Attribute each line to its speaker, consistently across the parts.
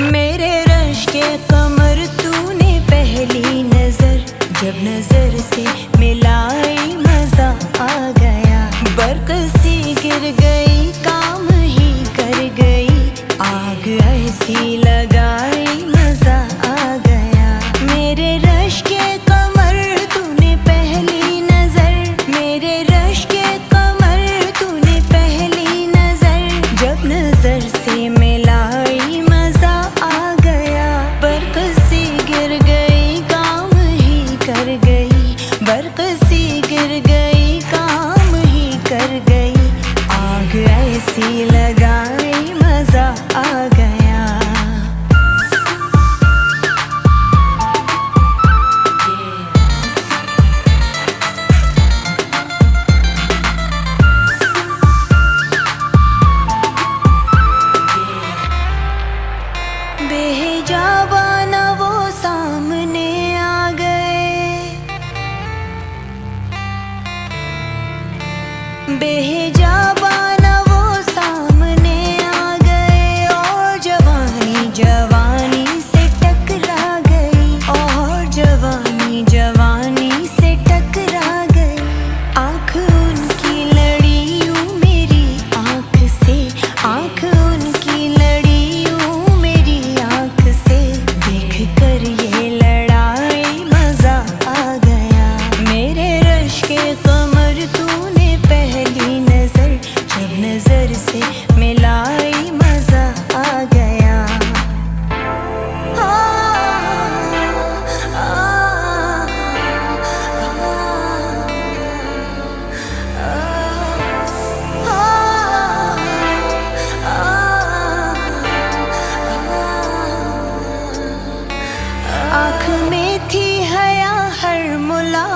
Speaker 1: میرے رش کے کمر تو نے پہلی نظر، جب نظر سے ملائی مزہ آ گیا۔ برق سی گر گئی، کام ہی کر گئی۔ آگ ایسی لگ ایسی گر گئی کام ہی کر گئی۔ آگ ایسی لگائی مزہ آ بھیجا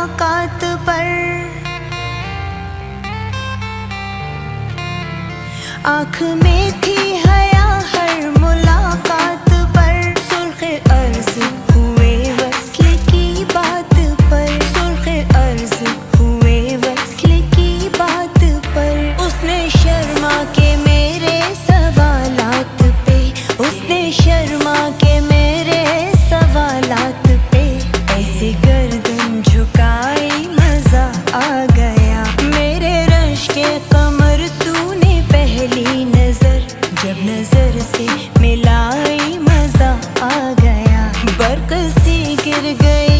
Speaker 1: ملاقات پر۔ آنکھ میں جب نظر سے ملائی مزہ آ گیا برق سی گر گئی۔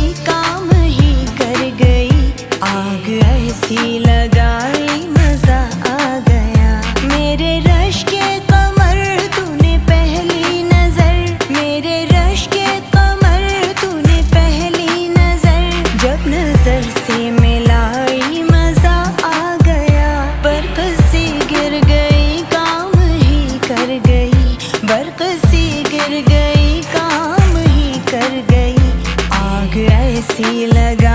Speaker 1: سی گر گئی کام ہی کر گئی۔ آگ ایسی لگا